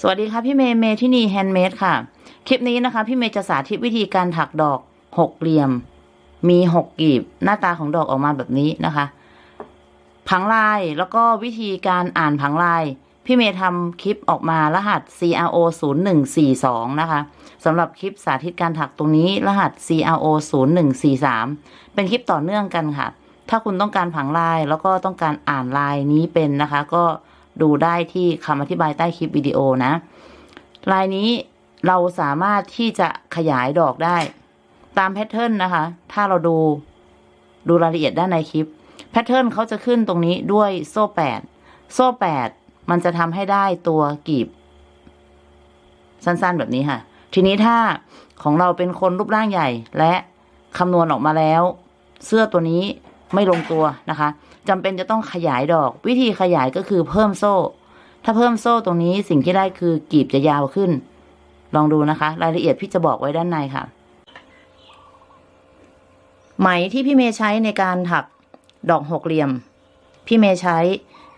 สวัสดีค่ะพี่เมย์เมย์ที่นี่ Handmade ค่ะ คลิปนี้นะคะ พี่เมย์จะสาธิตวิธีการถักดอกหกเหลี่ยม มีหกกีบ หน้าตาของดอกออกมาแบบนี้นะคะ ผังลายแล้วก็วิธีการอ่านผังลาย พี่เมย์ทำคลิปออกมารหัส CRO 0142นะคะสำหรับคลิปสาธิตการถักตรงนี้รหัส CRO 0143เป็นคลิปต่อเนื่องกันค่ะ ถ้าคุณต้องการผังลายแล้วก็ต้องการอ่านลายนี้เป็นนะคะ ก็ ดูได้ที่คำอธิบายใต้คลิปวิดีโอนะ ลายนี้เราสามารถที่จะขยายดอกได้ ตามแพทเทิร์นนะคะ ถ้าเราดูดูรายละเอียดด้านในคลิป แพทเทิร์นเขาจะขึ้นตรงนี้ด้วยโซ่แปดโซ่แปดมันจะทำให้ได้ตัวกีบ สั้นๆแบบนี้ค่ะ ทีนี้ถ้าของเราเป็นคนรูปร่างใหญ่และคำนวณออกมาแล้ว เสื้อตัวนี้ไม่ลงตัวนะคะ จำเป็นจะต้องขยายดอก วิธีขยายก็คือเพิ่มโซ่ ถ้าเพิ่มโซ่ตรงนี้สิ่งที่ได้คือกีบจะยาวขึ้น ลองดูนะคะ รายละเอียดพี่จะบอกไว้ด้านในค่ะ ไหมที่พี่เมย์ใช้ในการถักดอกหกเหลี่ยม พี่เมย์ใช้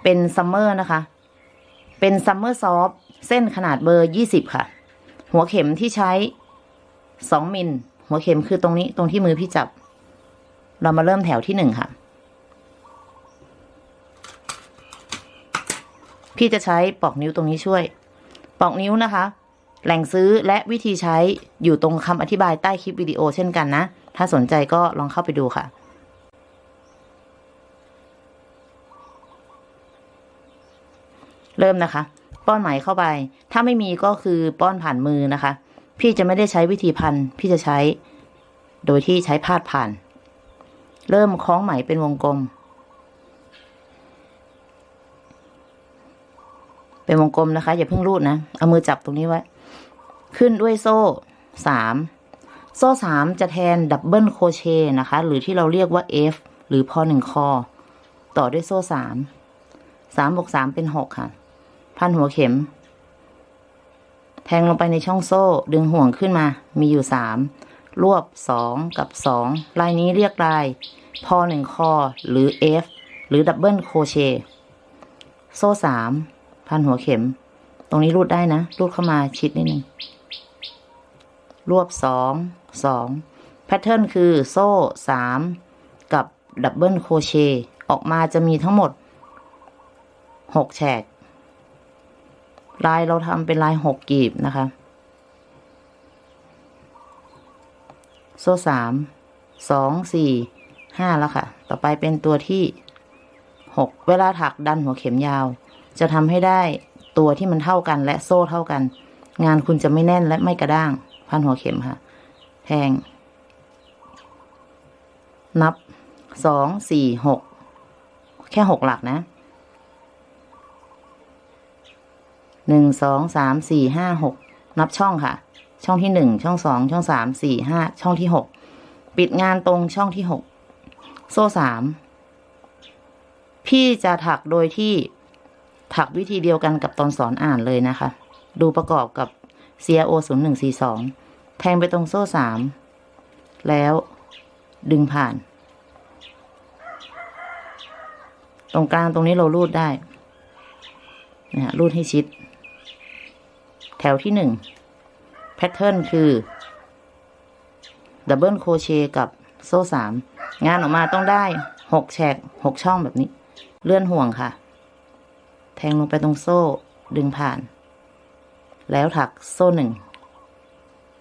เป็น Summer นะคะ เป็น Summer Soft เส้นขนาดเบอร์ยี่สิบค่ะ หัวเข็มที่ใช้สองมิล หัวเข็มคือตรงนี้ตรงที่มือพี่จับ เรามาเริ่มแถวที่หนึ่งค่ะ พี่จะใช้ปอกนิ้วตรงนี้ช่วย ปอกนิ้วนะคะ แหล่งซื้อและวิธีใช้อยู่ตรงคำอธิบายใต้คลิปวิดีโอเช่นกันนะ ถ้าสนใจก็ลองเข้าไปดูค่ะเริ่มนะคะ ป้อนไหมเข้าไป ถ้าไม่มีก็คือป้อนผ่านมือนะคะ พี่จะไม่ได้ใช้วิธีพันพี่จะใช้ โดยที่ใช้พาดผ่าน เริ่มคล้องไหมเป็นวงกลม เป็นวงกลมนะคะ อย่าเพิ่งรูดนะ เอามือจับตรงนี้ไว้ ขึ้นด้วยโซ่สามโซ่สามจะแทน double crochet นะคะ หรือที่เราเรียกว่า F หรือพอหนึ่งคอ ต่อด้วยโซ่สามสามบวกสามเป็นหกค่ะ พันหัวเข็ม แทงลงไปในช่องโซ่ ดึงห่วงขึ้นมา มีอยู่สามรวบสองกับสองลายนี้เรียกลายพอหนึ่งคอ หรือ F หรือ double crochet โซ่สาม พันหัวเข็ม ตรงนี้รูดได้นะ รูดเข้ามาชิดนิดนึง รวบสอง สอง pattern คือโซ่สามกับ double crochet ออกมาจะมีทั้งหมดหกแฉก ลายเราทำเป็นลายหกกีบนะคะ โซ่สาม สอง สี่ ห้าแล้วค่ะ ต่อไปเป็นตัวที่หก เวลาถักดันหัวเข็มยาว จะทำให้ได้ตัวที่มันเท่ากันและโซ่เท่ากัน งานคุณจะไม่แน่นและไม่กระด้าง พันหัวเข็มค่ะ แทง นับสองสี่หกแค่หกหลักนะหนึ่งสองสามสี่ห้าหกนับช่องค่ะ ช่องที่หนึ่งช่องสองช่องสามสี่ห้าช่องที่หกปิดงานตรงช่องที่หกโซ่สามพี่จะถักโดยที่ ถักวิธีเดียวกันกับตอนสอนอ่านเลยนะคะ ดูประกอบกับ CRO 0 1 4 2 แทงไปตรงโซ่สามแล้วดึงผ่าน ตรงกลางตรงนี้เรารูดได้นะฮะรูดให้ชิด แถวที่หนึ่ง pattern คือ double crochet กับโซ่สามงานออกมาต้องได้หกแฉกหกช่องแบบนี้ เลื่อนห่วงค่ะ แทงลงไปตรงโซ่ดึงผ่าน แล้วถักโซ่หนึ่ง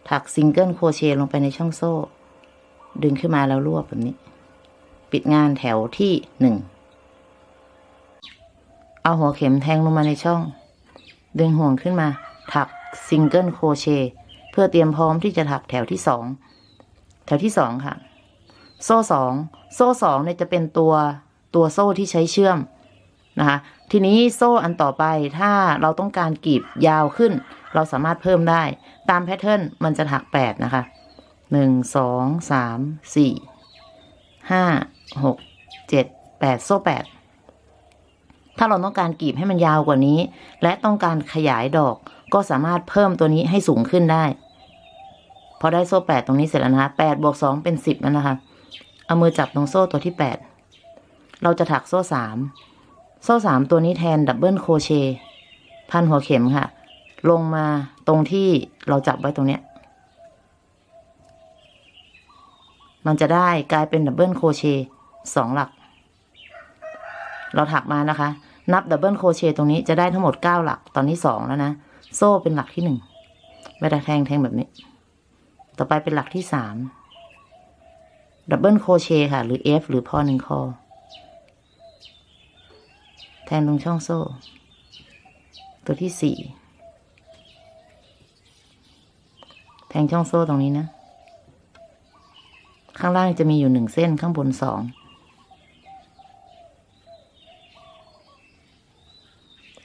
ถัก single crochet ลงไปในช่องโซ่ ดึงขึ้นมาแล้วรวบแบบนี้ ปิดงานแถวที่หนึ่ง เอาหัวเข็มแทงลงมาในช่อง ดึงห่วงขึ้นมา ถัก single crochet เพื่อเตรียมพร้อมที่จะถักแถวที่สอง แถวที่สองค่ะ โซ่สอง โซ่สองเนี่ยจะเป็นตัวตัวโซ่ที่ใช้เชื่อม นะคะ ทีนี้โซ่อันต่อไปถ้าเราต้องการกรีบยาวขึ้น เราสามารถเพิ่มได้ ตามแพทเทิร์นมันจะถักแปดนะคะหนึ่งสองสามสี่ห้าหกเจ็ดแปดโซ่แปดถ้าเราต้องการกรีบให้มันยาวกว่านี้ และต้องการขยายดอกก็สามารถเพิ่มตัวนี้ให้สูงขึ้นได้ พอได้โซ่แปดตรงนี้เสร็จแล้วนะคะแปดบวกสองเป็นสิบแล้วนะคะ เอามือจับตรงโซ่ตัวที่แปดเราจะถักโซ่สาม โซ่สามตัวนี้แทน double crochet พันหัวเข็มค่ะ ลงมาตรงที่เราจับไว้ตรงเนี้ย มันจะได้กลายเป็น double crochet สองหลัก เราถักมานะคะ นับ double crochet ตรงนี้จะได้ทั้งหมดเก้าหลัก ตอนนี้สองแล้วนะ โซ่เป็นหลักที่หนึ่งเวลาแทงแทงแบบนี้ ต่อไปเป็นหลักที่สาม double crochet ค่ะ หรือ F หรือพอหนึ่งคอ แทงตรงช่องโซ่ ตัวที่สี่แทงช่องโซ่ตรงนี้นะ ข้างล่างจะมีอยู่หนึ่งเส้นข้างบนสอง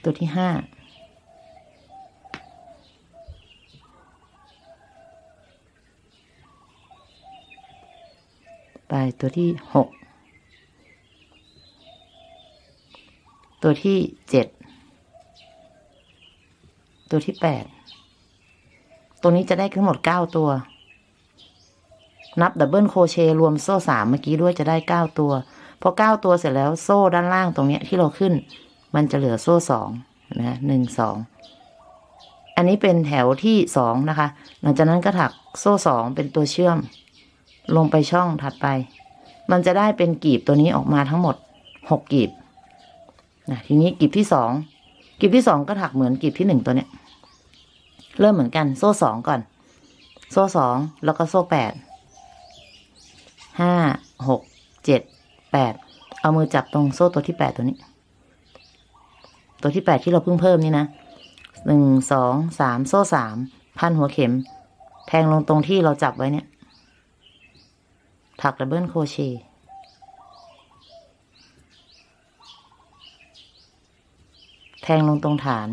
ตัวที่ห้าไปตัวที่หก ตัวที่เจ็ดตัวที่แปดตัวนี้จะได้ทั้งหมดเก้าตัว นับ double crochet รวมโซ่สามเมื่อกี้ด้วยจะได้เก้าตัวพอเก้าตัวเสร็จแล้วโซ่ด้านล่างตรงเนี้ยที่เราขึ้น มันจะเหลือโซ่สองนะหนึ่งสองอันนี้เป็นแถวที่สองนะคะ หลังจากนั้นก็ถักโซ่สองเป็นตัวเชื่อม ลงไปช่องถัดไป มันจะได้เป็นกลีบตัวนี้ออกมาทั้งหมดหกกลีบ นะทีนี้กลีบที่สองกลีบที่สองก็ถักเหมือนกลีบที่หนึ่งตัวเนี้ย เริ่มเหมือนกัน โซ่สองก่อน โซ่สองแล้วก็โซ่แปดห้าหกเจ็ดแปดเอามือจับตรงโซ่ตัวที่แปดตัวนี้ ตัวที่แปดที่เราเพิ่งเพิ่มนี่นะหนึ่งสองสามโซ่สามพันหัวเข็ม แทงลงตรงที่เราจับไว้เนี่ย ถัก double crochet แทงลงตรงฐาน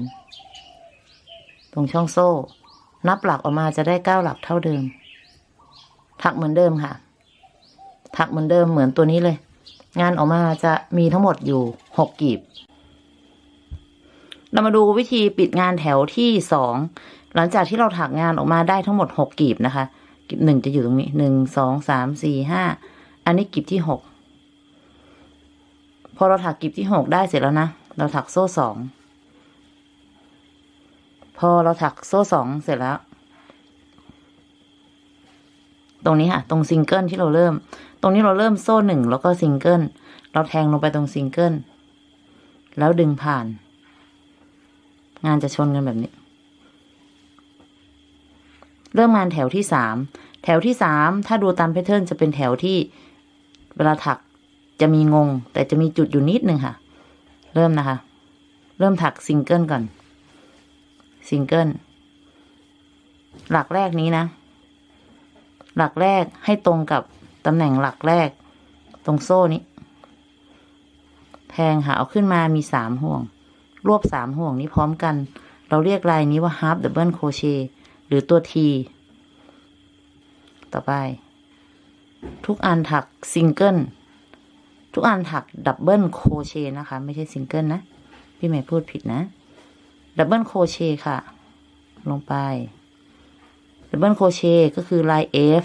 ตรงช่องโซ่ นับหลักออกมาจะได้เก้าหลักเท่าเดิม ถักเหมือนเดิมค่ะ ถักเหมือนเดิมเหมือนตัวนี้เลย งานออกมาจะมีทั้งหมดอยู่หกกีบ เรามาดูวิธีปิดงานแถวที่สองหลังจากที่เราถักงานออกมาได้ทั้งหมดหกกีบนะคะกีบหนึ่งจะอยู่ตรงนี้หนึ่งสองสามสี่ห้าอันนี้กีบที่หกพอเราถักกลีบที่หกได้เสร็จแล้วนะ เราถักโซ่สอง พอเราถักโซ่สองเสร็จแล้ว ตรงนี้ค่ะ ตรงซิงเกิลที่เราเริ่ม ตรงนี้เราเริ่มโซ่หนึ่งแล้วก็ซิงเกิล เราแทงลงไปตรงซิงเกิล แล้วดึงผ่าน งานจะชนกันแบบนี้ เริ่มงานแถวที่สามแถวที่สามถ้าดูตาม pattern จะเป็นแถวที่เวลาถักจะมีงง แต่จะมีจุดอยู่นิดนึงค่ะ เริ่มนะคะ เริ่มถักซิงเกิลก่อน ซิงเกิลหลักแรกนี้นะ หลักแรกให้ตรงกับตำแหน่งหลักแรก ตรงโซ่นี้ แทงหาเอาขึ้นมามีสามห่วง รวบสามห่วงนี้พร้อมกัน เราเรียกลายนี้ว่า half double crochet หรือตัว T ต่อไป ทุกอันถักซิงเกิลทุกอันถัก double crochet นะคะ ไม่ใช่ซิงเกิลนะ พี่ใหม่พูดผิดนะ double crochet ค่ะ ลงไป double crochet ก็คือลาย F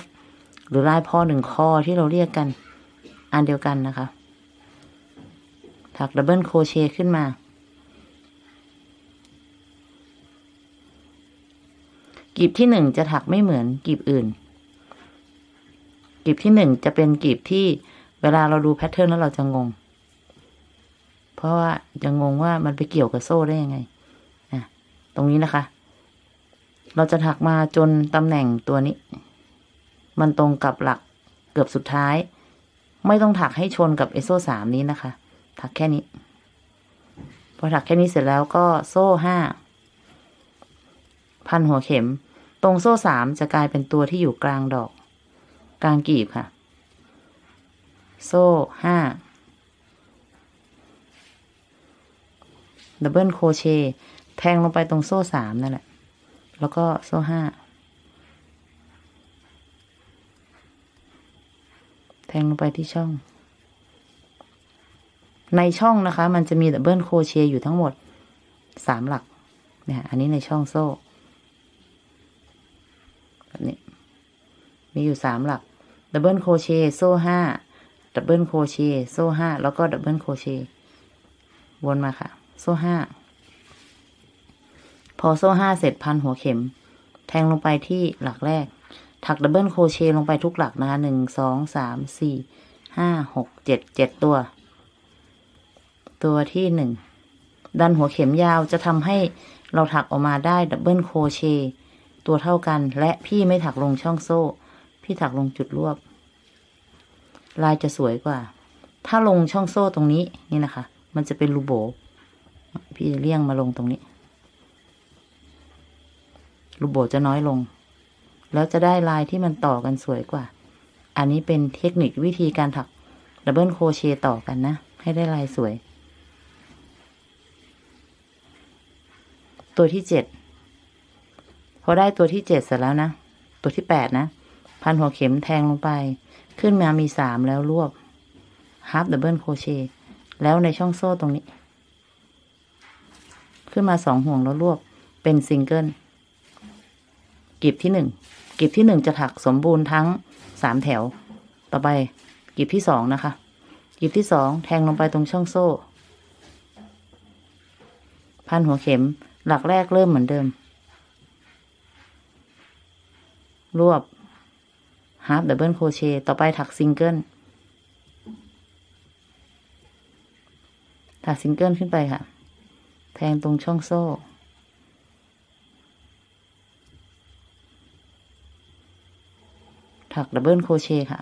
หรือลายพอหนึ่งคอที่เราเรียกกัน อันเดียวกันนะคะ ถัก double crochet ขึ้นมา กีบที่หนึ่งจะถักไม่เหมือนกีบอื่น กีบที่หนึ่งจะเป็นกีบที่เวลาเราดูแพทเทิร์นแล้วเราจะงง เพราะว่าจะงงว่ามันไปเกี่ยวกับโซ่ได้ยังไง ตรงนี้นะคะ เราจะถักมาจนตำแหน่งตัวนี้ มันตรงกับหลักเกือบสุดท้าย ไม่ต้องถักให้ชนกับเอโซ่สามนี้นะคะ ถักแค่นี้ พอถักแค่นี้เสร็จแล้วก็โซ่ห้าพันหัวเข็ม ตรงโซ่สามจะกลายเป็นตัวที่อยู่กลางดอก กลางกีบค่ะ โซ่ห้าดับเบิลโคเช แทงลงไปตรงโซ่สามนั่นแหละ แล้วก็โซ่ห้า แทงลงไปที่ช่อง ในช่องนะคะ มันจะมี double crochet อยู่ทั้งหมดสามหลัก เนี่ย อันนี้ในช่องโซ่แบบนี้ มีอยู่สามหลัก double crochet โซ่ห้า double crochet โซ่ห้า แล้วก็ double crochet วนมาค่ะ โซ่ห้า อโซ่ห้าเสร็จพันหัวเข็ม แทงลงไปที่หลักแรก ถัก double crochet ลงไปทุกหลักนะคะหนึ่งสองสามสี่ห้าหกเจ็ดเจ็ดตัว ตัวที่หนึ่งดันหัวเข็มยาวจะทำให้เราถักออกมาได้ double crochet ตัวเท่ากัน และพี่ไม่ถักลงช่องโซ่ พี่ถักลงจุดรวบ ลายจะสวยกว่า ถ้าลงช่องโซ่ตรงนี้นี่นะคะ มันจะเป็นรูโบ๋ พี่จะเลี่ยงมาลงตรงนี้ รูโบ๋จะน้อยลง แล้วจะได้ลายที่มันต่อกันสวยกว่า อันนี้เป็นเทคนิควิธีการถัก double crochet ต่อกันนะ ให้ได้ลายสวย ตัวที่เจ็ดพอได้ตัวที่เจ็ดเสร็จแล้วนะ ตัวที่แปดนะ พันหัวเข็มแทงลงไป ขึ้นมามีสามแล้วรวบ half double crochet แล้วในช่องโซ่ตรงนี้ ขึ้นมาสองห่วงแล้วรวบเป็นซิงเกิล กลีบที่หนึ่งกลีบที่หนึ่งจะถักสมบูรณ์ทั้งสามแถว ต่อไปกลีบที่สองนะคะกลีบที่สองแทงลงไปตรงช่องโซ่ พันหัวเข็มหลักแรกเริ่มเหมือนเดิม รวบ half double crochet ต่อไปถักซิงเกิลถักซิงเกิลขึ้นไปค่ะ แทงตรงช่องโซ่ ถัก double crochet ค่ะ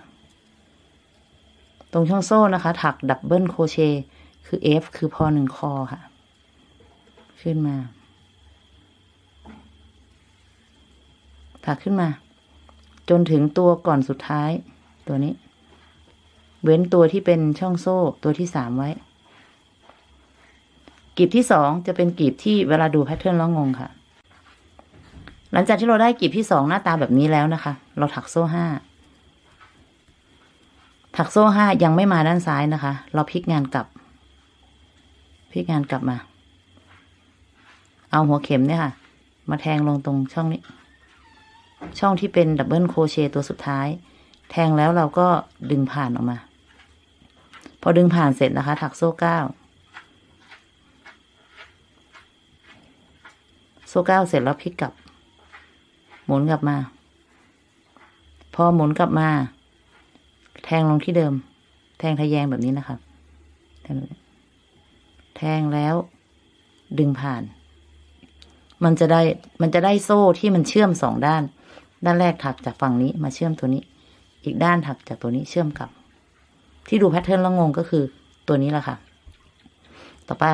ตรงช่องโซ่นะคะ ถัก double crochet คือ F คือพอหนึ่งคอค่ะ ขึ้นมา ถักขึ้นมา จนถึงตัวก่อนสุดท้าย ตัวนี้ เว้นตัวที่เป็นช่องโซ่ตัวที่สามไว้กลีบที่สองจะเป็นกลีบที่เวลาดูแพทเทิร์นแล้วงงค่ะ หลังจากที่เราได้กลีบที่สองหน้าตาแบบนี้แล้วนะคะ เราถักโซ่ห้าถักโซ่ห้ายังไม่มาด้านซ้ายนะคะ เราพลิกงานกลับ พลิกงานกลับมา เอาหัวเข็มเนี่ยค่ะ มาแทงลงตรงช่องนี้ ช่องที่เป็นดับเบิลโครเชต์ตัวสุดท้าย แทงแล้วเราก็ดึงผ่านออกมา พอดึงผ่านเสร็จนะคะ ถักโซ่เก้าโซ่เก้าเสร็จแล้วพลิกกลับ หมุนกลับมา พอหมุนกลับมา แทงลงที่เดิม แทงทะแยงแบบนี้นะคะแทงแทงแล้ว ดึงผ่าน มันจะได้มันจะได้โซ่ที่มันเชื่อมสองด้าน ด้านแรกถักจากฝั่งนี้มาเชื่อมตัวนี้ อีกด้านถักจากตัวนี้เชื่อมกลับ ที่ดู pattern แล้วงงก็คือตัวนี้แหละค่ะ ต่อไป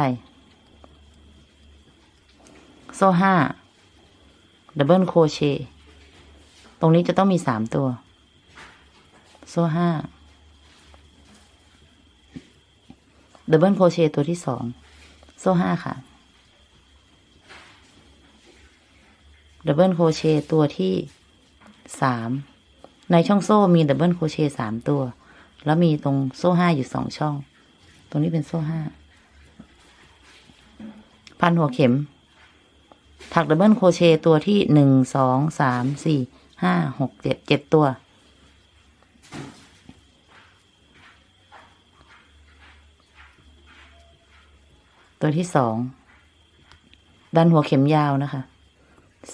โซ่ห้า double crochet ตรงนี้จะต้องมีสามตัว โซ่ห้าdouble crochet ตัวที่สองโซ่ห้าค่ะ double crochet ตัวที่สามในช่องโซ่มี double crochet สามตัว แล้วมีตรงโซ่ห้าอยู่สองช่อง ตรงนี้เป็นโซ่ห้าพันหัวเข็ม ถัก double crochet ตัวที่หนึ่งสองสามสี่ห้าหกเจ็ดเจ็ดตัว ตัวที่สองดันหัวเข็มยาวนะคะ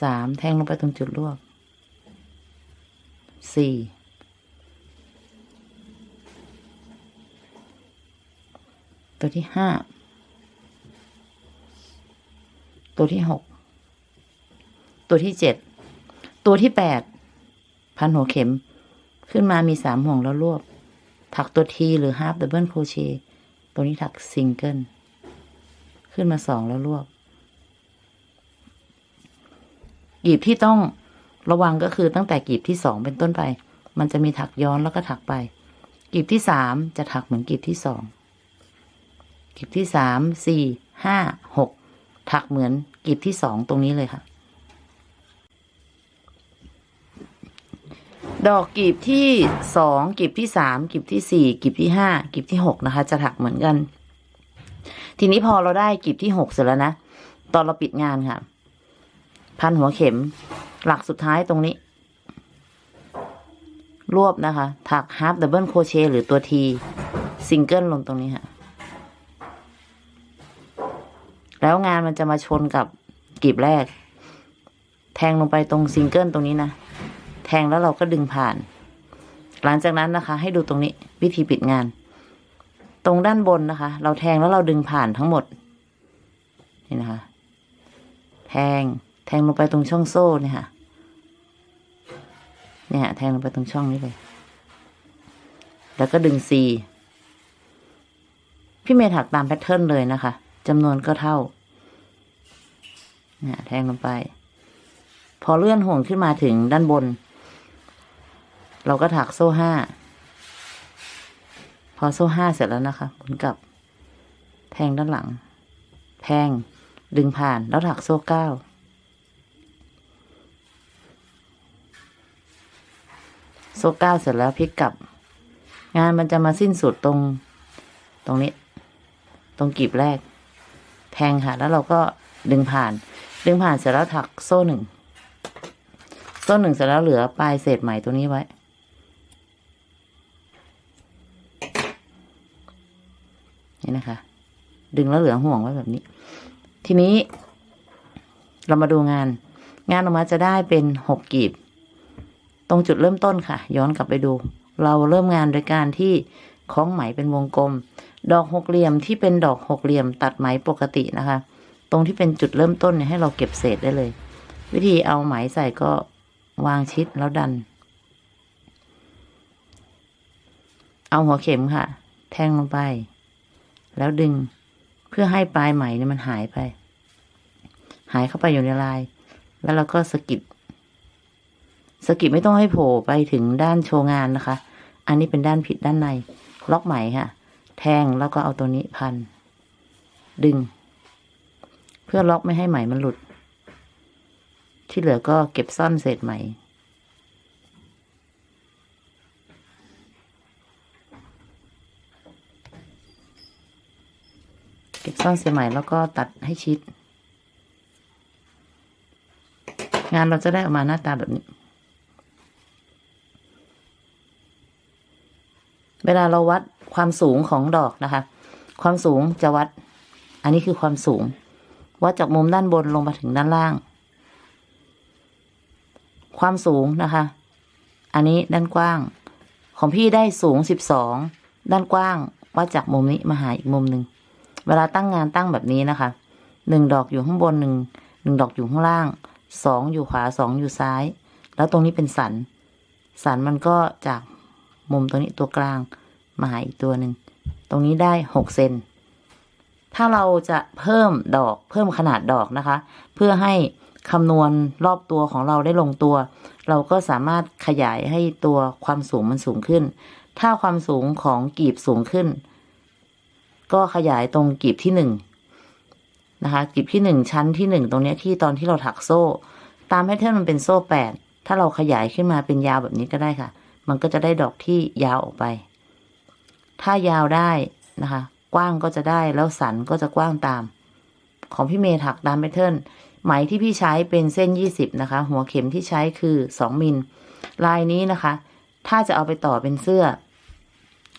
สามแทงลงไปตรงจุดรวบสี่ตัวที่ห้าตัวที่หก ตัวที่เจ็ดตัวที่แปดพันหัวเข็ม ขึ้นมามีสามห่วงแล้วรวบ ถักตัวทีหรือ half double crochet ตัวนี้ถักซิงเกิลขึ้นมาสองแล้วรวบกลีบที่ต้องระวังก็คือตั้งแต่กลีบที่สองเป็นต้นไป มันจะมีถักย้อนแล้วก็ถักไปกลีบที่สามจะถักเหมือนกลีบที่สองกลีบที่สามสี่ห้าหกถักเหมือนกลีบที่สองตรงนี้เลยค่ะ ดอกกลีบที่สองกลีบที่สามกลีบที่สี่กลีบที่ห้ากลีบที่หกนะคะ จะถักเหมือนกัน ทีนี้พอเราได้กลีบที่หกเสร็จแล้วนะ ตอนเราปิดงานค่ะ พันหัวเข็ม หลักสุดท้ายตรงนี้ รวบนะคะ ถัก half double crochet หรือตัวทีซิงเกิลลงตรงนี้ค่ะ แล้วงานมันจะมาชนกับกลีบแรก แทงลงไปตรงซิงเกิลตรงนี้นะ แทงแล้วเราก็ดึงผ่าน หลังจากนั้นนะคะ ให้ดูตรงนี้วิธีปิดงาน ตรงด้านบนนะคะ เราแทงแล้วเราดึงผ่านทั้งหมด นี่นะคะ แทงแทงลงไปตรงช่องโซ่เนี่ยค่ะเนี่ยแทงลงไปตรงช่องนี้เลย แล้วก็ดึง ซิ พี่เมย์ถักตาม pattern เลยนะคะจำนวนก็เท่าเนี่ยแทงลงไป พอเลื่อนห่วงขึ้นมาถึงด้านบน เราก็ถักโซ่ห้า พอโซ่ห้าเสร็จแล้วนะคะหมุนกลับ แทงด้านหลัง แทง ดึงผ่านแล้วถักโซ่เก้า โซ่เก้าเสร็จแล้วพลิกกลับ งานมันจะมาสิ้นสุดตรง ตรงนี้ ตรงกีบแรก แทงค่ะ แล้วเราก็ดึงผ่าน ดึงผ่านเสร็จแล้วถักโซ่หนึ่งโซ่หนึ่งเสร็จแล้วเหลือปลายเศษไหมตัวนี้ไว้ นี่นะคะ ดึงแล้วเหลือห่วงไว้แบบนี้ ทีนี้ เรามาดูงาน งานออกมาจะได้เป็นหกกีบ ตรงจุดเริ่มต้นค่ะ ย้อนกลับไปดู เราเริ่มงานโดยการที่คล้องไหมเป็นวงกลม ดอกหกเหลี่ยมที่เป็นดอกหกเหลี่ยม ตัดไหมปกตินะคะ ตรงที่เป็นจุดเริ่มต้นเนี่ยให้เราเก็บเศษได้เลย วิธีเอาไหมใส่ก็วางชิดแล้วดัน เอาหัวเข็มค่ะ แทงลงไป แล้วดึง เพื่อให้ปลายไหมเนี่ยมันหายไป หายเข้าไปอยู่ในลาย แล้วเราก็สกิดสกิดไม่ต้องให้โผล่ไปถึงด้านโชว์งานนะคะ อันนี้เป็นด้านผิดด้านใน ล็อกไหมค่ะ แทงแล้วก็เอาตัวนี้พัน ดึง เพื่อล็อกไม่ให้ไหมมันหลุด ที่เหลือก็เก็บซ่อนเศษไหม เก็บซ่อนเศษไหม่แล้วก็ตัดให้ชิด งานเราจะได้ออกมาหน้าตาแบบนี้ เวลาเราวัดความสูงของดอกนะคะ ความสูงจะวัด อันนี้คือความสูง วัดจากมุมด้านบนลงมาถึงด้านล่าง ความสูงนะคะ อันนี้ด้านกว้าง ของพี่ได้สูงสิบสองด้านกว้างวัดจากมุมนี้มาหาอีกมุมหนึ่ง เวลาตั้งงานตั้งแบบนี้นะคะหนึ่งดอกอยู่ข้างบนหนึ่งหนึ่งดอกอยู่ข้างล่างสองอยู่ขวาสองอยู่ซ้าย แล้วตรงนี้เป็นสัน สันมันก็จากมุมตรงนี้ตัวกลางมาหาอีกตัวหนึ่งตรงนี้ได้หกเซนถ้าเราจะเพิ่มดอกเพิ่มขนาดดอกนะคะ เพื่อให้คำนวณรอบตัวของเราได้ลงตัว เราก็สามารถขยายให้ตัวความสูงมันสูงขึ้น ถ้าความสูงของกลีบสูงขึ้น ก็ขยายตรงกลีบที่หนึ่งนะคะกลีบที่หนึ่งชั้นที่หนึ่งตรงเนี้ยที่ตอนที่เราถักโซ่ ตาม pattern มันเป็นโซ่แปดถ้าเราขยายขึ้นมาเป็นยาวแบบนี้ก็ได้ค่ะ มันก็จะได้ดอกที่ยาวออกไป ถ้ายาวได้นะคะ กว้างก็จะได้แล้วสันก็จะกว้างตาม ของพี่เมย์ถักตาม pattern ไหมที่พี่ใช้เป็นเส้นยี่สิบนะคะ หัวเข็มที่ใช้คือสองมิล ลายนี้นะคะ ถ้าจะเอาไปต่อเป็นเสื้อ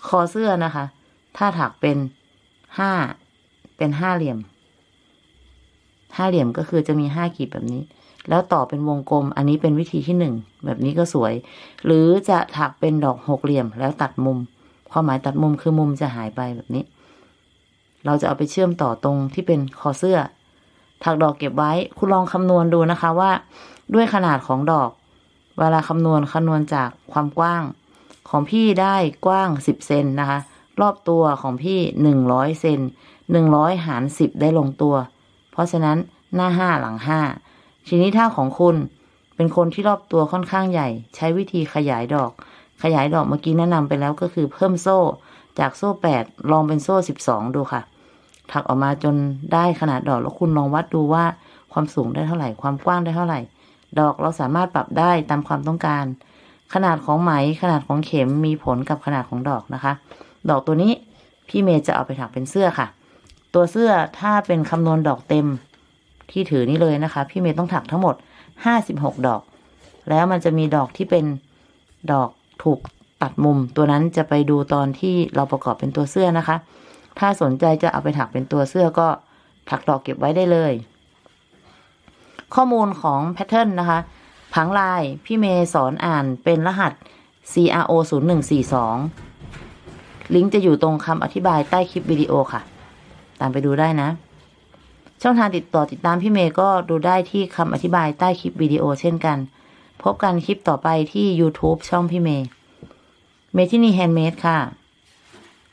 คอเสื้อนะคะ ถ้าถักเป็น ห้าเป็นห้าเหลี่ยม ห้าเหลี่ยมก็คือจะมีห้ากีบแบบนี้ แล้วต่อเป็นวงกลม อันนี้เป็นวิธีที่หนึ่งแบบนี้ก็สวย หรือจะถักเป็นดอกหกเหลี่ยมแล้วตัดมุม ความหมายตัดมุมคือมุมจะหายไปแบบนี้ เราจะเอาไปเชื่อมต่อตรงที่เป็นคอเสื้อ ถักดอกเก็บไว้ คุณลองคำนวณดูนะคะว่า ด้วยขนาดของดอก เวลาคำนวณคำนวณจากความกว้าง ของพี่ได้กว้างสิบเซนนะคะ รอบตัวของพี่หนึ่งร้อยเซนหนึ่งร้อยหารสิบได้ลงตัว เพราะฉะนั้นหน้าห้าหลังห้าทีนี้ถ้าของคุณเป็นคนที่รอบตัวค่อนข้างใหญ่ ใช้วิธีขยายดอก ขยายดอกเมื่อกี้แนะนำไปแล้วก็คือเพิ่มโซ่ จากโซ่แปดลองเป็นโซ่สิบสองดูค่ะ ถักออกมาจนได้ขนาดดอกแล้วคุณลองวัดดูว่าความสูงได้เท่าไหร่ ความกว้างได้เท่าไหร่ ดอกเราสามารถปรับได้ตามความต้องการ ขนาดของไหมขนาดของเข็มมีผลกับขนาดของดอกนะคะ ดอกตัวนี้พี่เมย์จะเอาไปถักเป็นเสื้อค่ะ ตัวเสื้อถ้าเป็นคำนวณดอกเต็มที่ถือนี่เลยนะคะ พี่เมย์ต้องถักทั้งหมดห้าสิบหกดอก แล้วมันจะมีดอกที่เป็นดอกถูกตัดมุม ตัวนั้นจะไปดูตอนที่เราประกอบเป็นตัวเสื้อนะคะ ถ้าสนใจจะเอาไปถักเป็นตัวเสื้อก็ถักดอกเก็บไว้ได้เลย ข้อมูลของ pattern นะคะ ผังลายพี่เมย์สอนอ่านเป็นรหัส CRO 0 1 4 2 ลิงก์จะอยู่ตรงคำอธิบายใต้คลิปวิดีโอค่ะ ตามไปดูได้นะ ช่องทางติดต่อติดตามพี่เมย์ก็ดูได้ที่คำอธิบายใต้คลิปวิดีโอเช่นกัน พบกันคลิปต่อไปที่ YouTube ช่องพี่เมย์เมทินีแฮนด์เมดค่ะ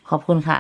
ขอบคุณค่ะ